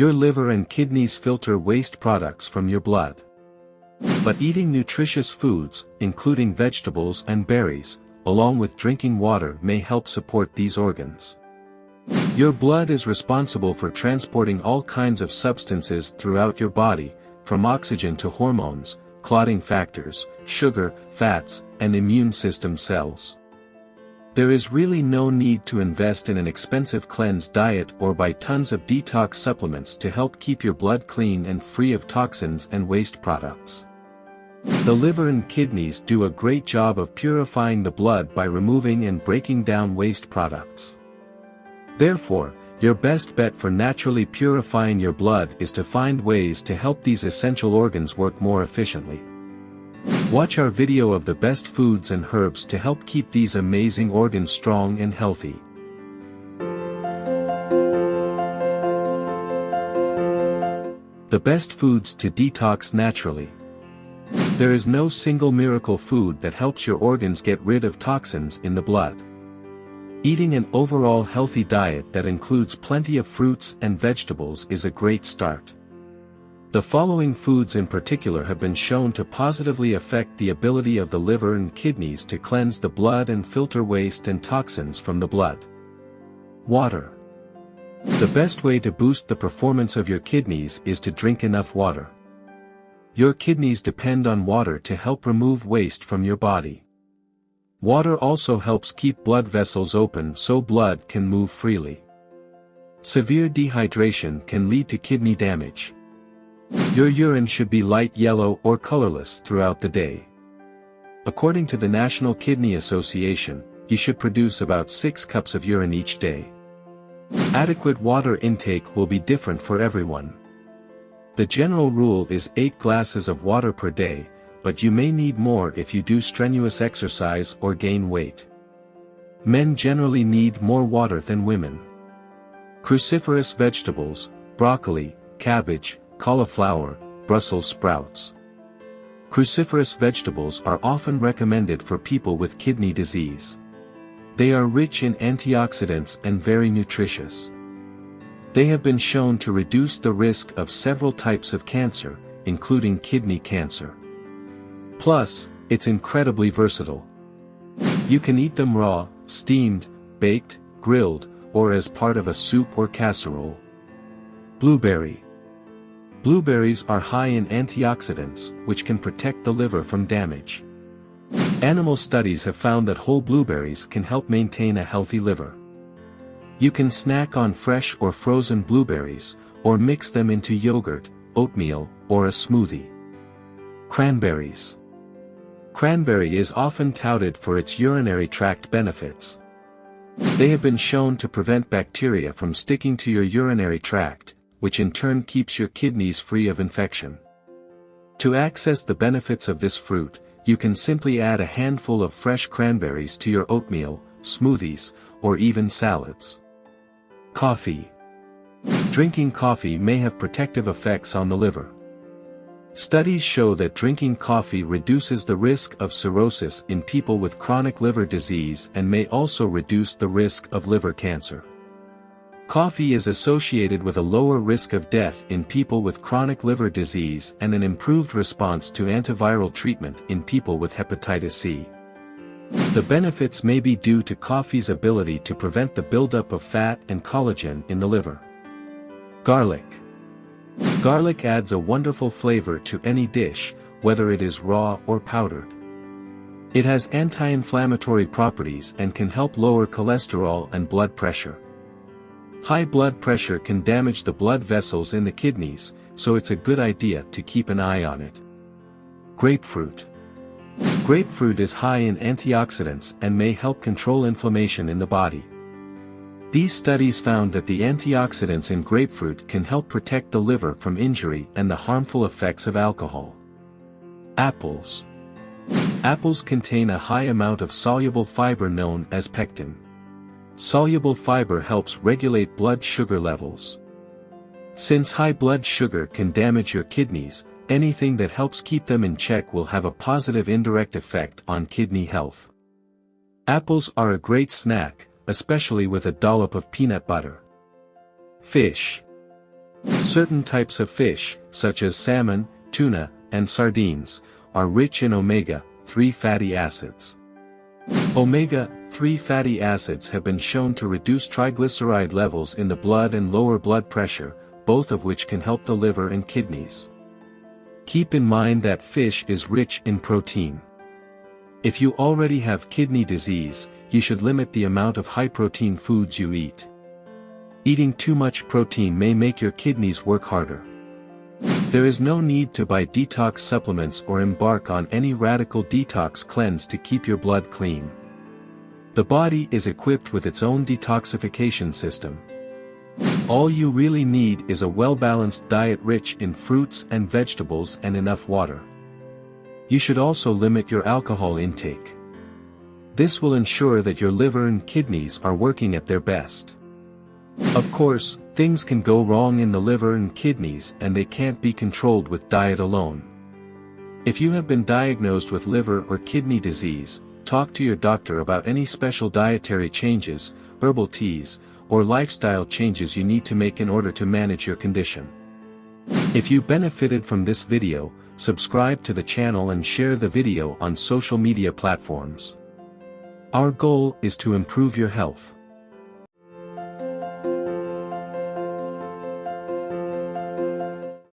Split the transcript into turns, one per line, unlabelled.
Your liver and kidneys filter waste products from your blood. But eating nutritious foods, including vegetables and berries, along with drinking water may help support these organs. Your blood is responsible for transporting all kinds of substances throughout your body, from oxygen to hormones, clotting factors, sugar, fats, and immune system cells. There is really no need to invest in an expensive cleanse diet or buy tons of detox supplements to help keep your blood clean and free of toxins and waste products. The liver and kidneys do a great job of purifying the blood by removing and breaking down waste products. Therefore, your best bet for naturally purifying your blood is to find ways to help these essential organs work more efficiently. Watch our video of the best foods and herbs to help keep these amazing organs strong and healthy. The best foods to detox naturally. There is no single miracle food that helps your organs get rid of toxins in the blood. Eating an overall healthy diet that includes plenty of fruits and vegetables is a great start. The following foods in particular have been shown to positively affect the ability of the liver and kidneys to cleanse the blood and filter waste and toxins from the blood. Water. The best way to boost the performance of your kidneys is to drink enough water. Your kidneys depend on water to help remove waste from your body. Water also helps keep blood vessels open so blood can move freely. Severe dehydration can lead to kidney damage. Your urine should be light yellow or colorless throughout the day. According to the National Kidney Association, you should produce about 6 cups of urine each day. Adequate water intake will be different for everyone. The general rule is 8 glasses of water per day, but you may need more if you do strenuous exercise or gain weight. Men generally need more water than women. Cruciferous vegetables, broccoli, cabbage, cauliflower, Brussels sprouts. Cruciferous vegetables are often recommended for people with kidney disease. They are rich in antioxidants and very nutritious. They have been shown to reduce the risk of several types of cancer, including kidney cancer. Plus, it's incredibly versatile. You can eat them raw, steamed, baked, grilled, or as part of a soup or casserole. Blueberry. Blueberries are high in antioxidants, which can protect the liver from damage. Animal studies have found that whole blueberries can help maintain a healthy liver. You can snack on fresh or frozen blueberries, or mix them into yogurt, oatmeal, or a smoothie. Cranberries. Cranberry is often touted for its urinary tract benefits. They have been shown to prevent bacteria from sticking to your urinary tract, which in turn keeps your kidneys free of infection. To access the benefits of this fruit, you can simply add a handful of fresh cranberries to your oatmeal, smoothies, or even salads. Coffee. Drinking coffee may have protective effects on the liver. Studies show that drinking coffee reduces the risk of cirrhosis in people with chronic liver disease and may also reduce the risk of liver cancer. Coffee is associated with a lower risk of death in people with chronic liver disease and an improved response to antiviral treatment in people with hepatitis C. The benefits may be due to coffee's ability to prevent the buildup of fat and collagen in the liver. Garlic. Garlic adds a wonderful flavor to any dish, whether it is raw or powdered. It has anti-inflammatory properties and can help lower cholesterol and blood pressure. High blood pressure can damage the blood vessels in the kidneys, so it's a good idea to keep an eye on it. Grapefruit. Grapefruit is high in antioxidants and may help control inflammation in the body. These studies found that the antioxidants in grapefruit can help protect the liver from injury and the harmful effects of alcohol. Apples. Apples contain a high amount of soluble fiber known as pectin. Soluble fiber helps regulate blood sugar levels. Since high blood sugar can damage your kidneys, anything that helps keep them in check will have a positive indirect effect on kidney health. Apples are a great snack, especially with a dollop of peanut butter. Fish. Certain types of fish, such as salmon, tuna, and sardines, are rich in omega-3 fatty acids. Omega-3 fatty acids have been shown to reduce triglyceride levels in the blood and lower blood pressure, both of which can help the liver and kidneys. Keep in mind that fish is rich in protein. If you already have kidney disease, you should limit the amount of high-protein foods you eat. Eating too much protein may make your kidneys work harder. There is no need to buy detox supplements or embark on any radical detox cleanse to keep your blood clean. The body is equipped with its own detoxification system. All you really need is a well-balanced diet rich in fruits and vegetables and enough water. You should also limit your alcohol intake. This will ensure that your liver and kidneys are working at their best. Of course, things can go wrong in the liver and kidneys and they can't be controlled with diet alone. If you have been diagnosed with liver or kidney disease, talk to your doctor about any special dietary changes, herbal teas, or lifestyle changes you need to make in order to manage your condition. If you benefited from this video, subscribe to the channel and share the video on social media platforms. Our goal is to improve your health.